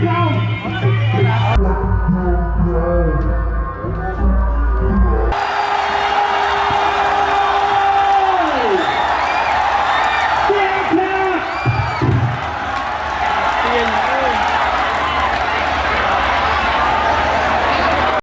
Tchau.